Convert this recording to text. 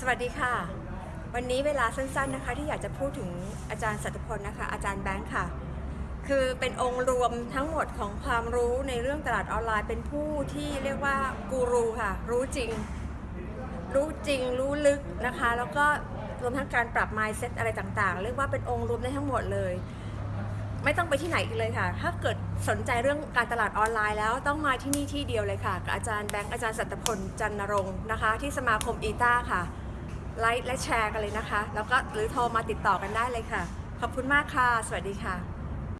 สวัสดีค่ะ วันนี้เวลาสั้นๆนะคะที่อยากจะพูดถึงอาจารย์สัตพลนะคะ อาจารย์แบงค์ค่ะ คือเป็นองค์รวมทั้งหมดของความรู้ในเรื่องตลาดออนไลน์เป็นผู้ที่เรียกว่ากูรูค่ะ รู้จริง รู้จริงรู้ลึกนะคะ แล้วก็รวมทั้งการปรับ mindset อะไรต่างๆ เรียกว่าเป็นองค์รวมได้ทั้งหมดเลย ไม่ต้องไปที่ไหนอีกเลยค่ะ ถ้าเกิดสนใจเรื่องการตลาดออนไลน์แล้วต้องมาที่นี่ที่เดียวเลยค่ะกับอาจารย์แบงค์อาจารย์สัตพลจันนรงค์นะคะ ที่สมาคมอีต้าค่ะ ไลค์และแชร์กันเลยนะคะ แล้วก็หรือโทรมาติดต่อกันได้เลยค่ะ ขอบคุณมากค่ะ สวัสดีค่ะ